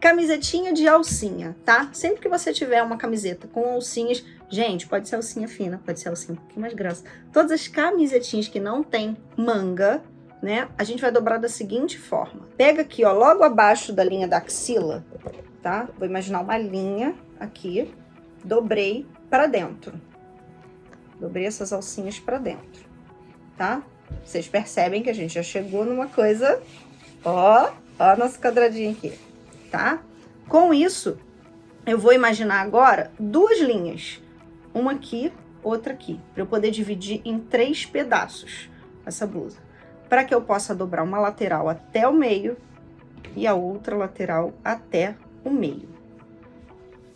camisetinha de alcinha, tá? Sempre que você tiver uma camiseta com alcinhas, gente, pode ser alcinha fina, pode ser alcinha um pouquinho mais grossa. Todas as camisetinhas que não tem manga, né? A gente vai dobrar da seguinte forma. Pega aqui, ó, logo abaixo da linha da axila, tá? Vou imaginar uma linha aqui, dobrei para dentro. Dobrei essas alcinhas para dentro, tá? Vocês percebem que a gente já chegou numa coisa, ó, ó nosso quadradinho aqui tá? Com isso, eu vou imaginar agora duas linhas, uma aqui, outra aqui, para eu poder dividir em três pedaços essa blusa, para que eu possa dobrar uma lateral até o meio e a outra lateral até o meio.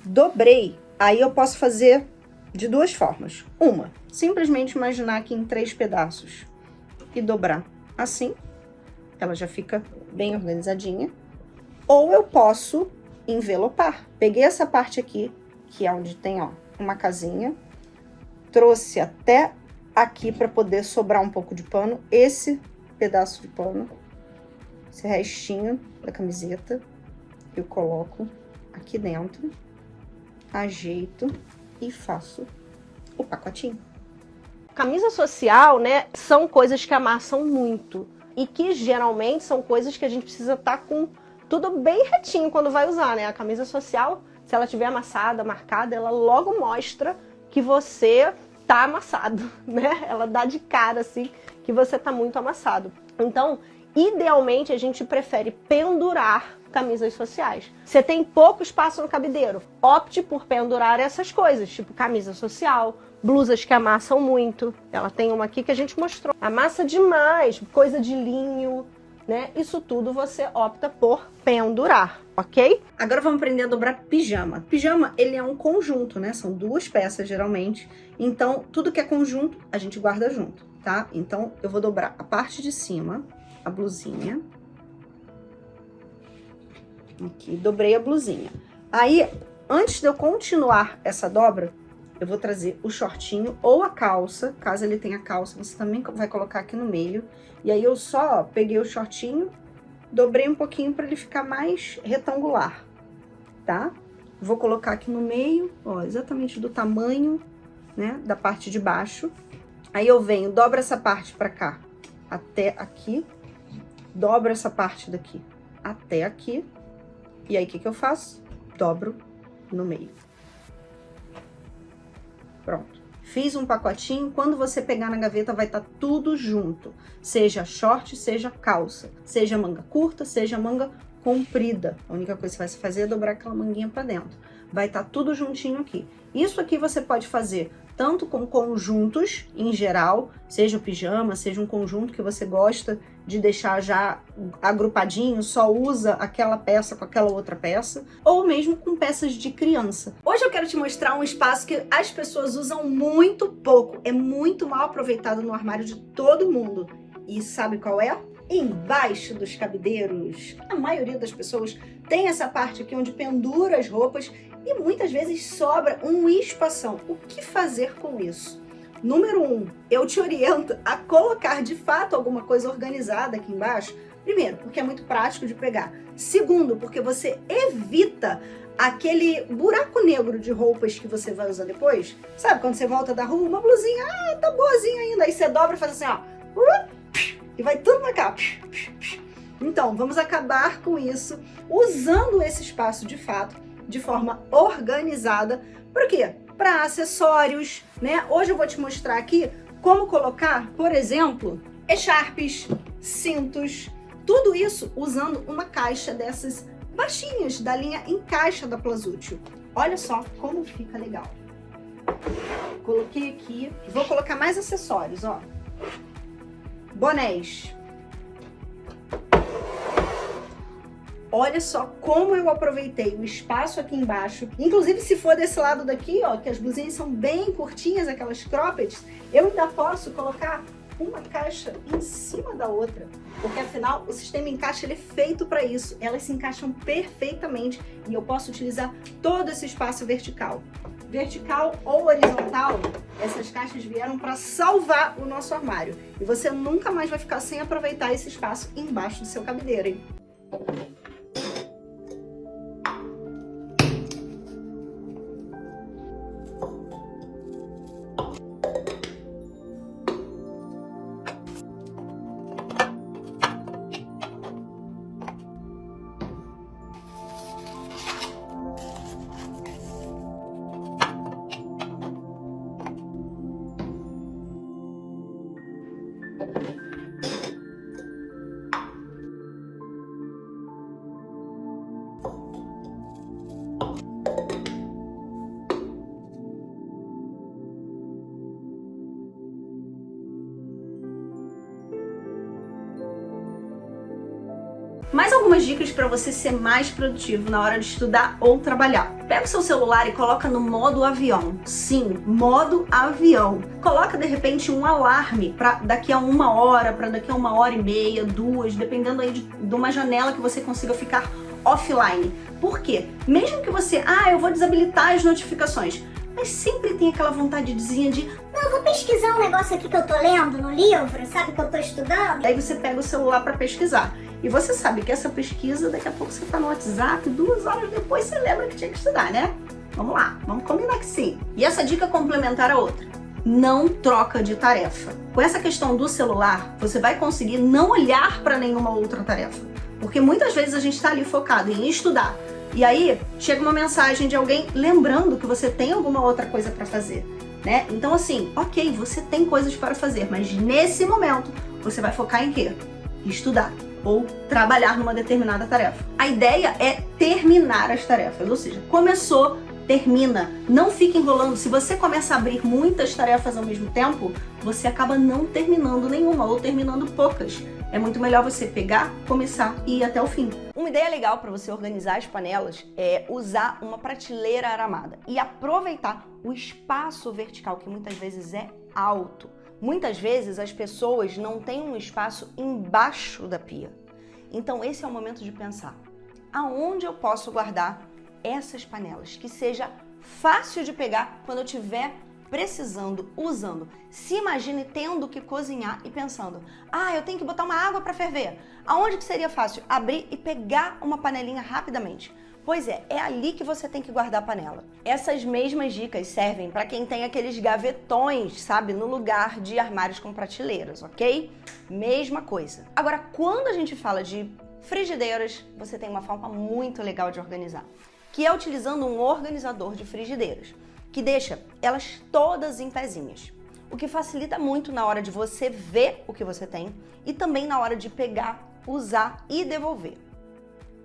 Dobrei, aí eu posso fazer de duas formas. Uma, simplesmente imaginar aqui em três pedaços e dobrar assim, ela já fica bem organizadinha. Ou eu posso envelopar. Peguei essa parte aqui, que é onde tem, ó, uma casinha, trouxe até aqui para poder sobrar um pouco de pano, esse pedaço de pano, esse restinho da camiseta, eu coloco aqui dentro, ajeito e faço o pacotinho. Camisa social, né, são coisas que amassam muito e que geralmente são coisas que a gente precisa estar tá com tudo bem retinho quando vai usar, né? A camisa social, se ela tiver amassada, marcada, ela logo mostra que você tá amassado, né? Ela dá de cara, assim, que você tá muito amassado. Então, idealmente, a gente prefere pendurar camisas sociais. Você tem pouco espaço no cabideiro, opte por pendurar essas coisas, tipo camisa social, blusas que amassam muito. Ela tem uma aqui que a gente mostrou. Amassa demais, coisa de linho, né? Isso tudo você opta por pendurar, ok? Agora vamos aprender a dobrar pijama. Pijama, ele é um conjunto, né? São duas peças, geralmente. Então, tudo que é conjunto, a gente guarda junto, tá? Então, eu vou dobrar a parte de cima, a blusinha. Aqui, dobrei a blusinha. Aí, antes de eu continuar essa dobra, eu vou trazer o shortinho ou a calça, caso ele tenha calça, você também vai colocar aqui no meio. E aí eu só peguei o shortinho, dobrei um pouquinho para ele ficar mais retangular, tá? Vou colocar aqui no meio, ó, exatamente do tamanho, né, da parte de baixo. Aí eu venho, dobro essa parte para cá, até aqui, dobro essa parte daqui até aqui. E aí, o que que eu faço? Dobro no meio. Pronto. Fiz um pacotinho, quando você pegar na gaveta vai estar tá tudo junto. Seja short, seja calça. Seja manga curta, seja manga comprida. A única coisa que você vai fazer é dobrar aquela manguinha para dentro. Vai estar tá tudo juntinho aqui. Isso aqui você pode fazer tanto com conjuntos em geral, seja o pijama, seja um conjunto que você gosta de deixar já agrupadinho, só usa aquela peça com aquela outra peça, ou mesmo com peças de criança. Hoje eu quero te mostrar um espaço que as pessoas usam muito pouco, é muito mal aproveitado no armário de todo mundo. E sabe qual é? Embaixo dos cabideiros. A maioria das pessoas tem essa parte aqui onde pendura as roupas e muitas vezes sobra um espação. O que fazer com isso? Número um, eu te oriento a colocar de fato alguma coisa organizada aqui embaixo. Primeiro, porque é muito prático de pegar. Segundo, porque você evita aquele buraco negro de roupas que você vai usar depois. Sabe, quando você volta da rua, uma blusinha, ah, tá boazinha ainda. Aí você dobra e faz assim, ó. E vai tudo pra cá. Então, vamos acabar com isso usando esse espaço de fato de forma organizada. Por quê? Para acessórios, né? Hoje eu vou te mostrar aqui como colocar, por exemplo, echarpes, cintos, tudo isso usando uma caixa dessas baixinhas da linha Encaixa da Plazútil. Olha só como fica legal. Coloquei aqui, vou colocar mais acessórios, ó. Bonés, Olha só como eu aproveitei o espaço aqui embaixo. Inclusive, se for desse lado daqui, ó, que as blusinhas são bem curtinhas, aquelas croppeds, eu ainda posso colocar uma caixa em cima da outra, porque afinal o sistema encaixa ele é feito para isso, elas se encaixam perfeitamente e eu posso utilizar todo esse espaço vertical. Vertical ou horizontal, essas caixas vieram para salvar o nosso armário e você nunca mais vai ficar sem aproveitar esse espaço embaixo do seu cabideiro, hein? Mais algumas dicas para você ser mais produtivo na hora de estudar ou trabalhar. Pega o seu celular e coloca no modo avião. Sim, modo avião. Coloca de repente um alarme para daqui a uma hora, para daqui a uma hora e meia, duas, dependendo aí de, de uma janela que você consiga ficar offline. Por quê? Mesmo que você, ah, eu vou desabilitar as notificações, mas sempre tem aquela vontadezinha de não, eu vou pesquisar um negócio aqui que eu tô lendo no livro, sabe, que eu tô estudando. Aí você pega o celular para pesquisar. E você sabe que essa pesquisa, daqui a pouco você tá no WhatsApp, duas horas depois você lembra que tinha que estudar, né? Vamos lá, vamos combinar que sim. E essa dica complementar a outra. Não troca de tarefa. Com essa questão do celular, você vai conseguir não olhar para nenhuma outra tarefa. Porque muitas vezes a gente está ali focado em estudar. E aí chega uma mensagem de alguém lembrando que você tem alguma outra coisa para fazer. Né? Então assim, ok, você tem coisas para fazer, mas nesse momento você vai focar em quê? Estudar ou trabalhar numa determinada tarefa. A ideia é terminar as tarefas, ou seja, começou, termina. Não fique enrolando. Se você começa a abrir muitas tarefas ao mesmo tempo, você acaba não terminando nenhuma ou terminando poucas. É muito melhor você pegar, começar e ir até o fim. Uma ideia legal para você organizar as panelas é usar uma prateleira aramada e aproveitar o espaço vertical, que muitas vezes é alto. Muitas vezes as pessoas não têm um espaço embaixo da pia. Então esse é o momento de pensar, aonde eu posso guardar essas panelas que seja fácil de pegar quando eu tiver precisando, usando. Se imagine tendo que cozinhar e pensando, ah, eu tenho que botar uma água para ferver. Aonde que seria fácil? Abrir e pegar uma panelinha rapidamente. Pois é, é ali que você tem que guardar a panela. Essas mesmas dicas servem para quem tem aqueles gavetões, sabe, no lugar de armários com prateleiras, ok? Mesma coisa. Agora, quando a gente fala de frigideiras, você tem uma forma muito legal de organizar, que é utilizando um organizador de frigideiras, que deixa elas todas em pezinhas o que facilita muito na hora de você ver o que você tem e também na hora de pegar, usar e devolver.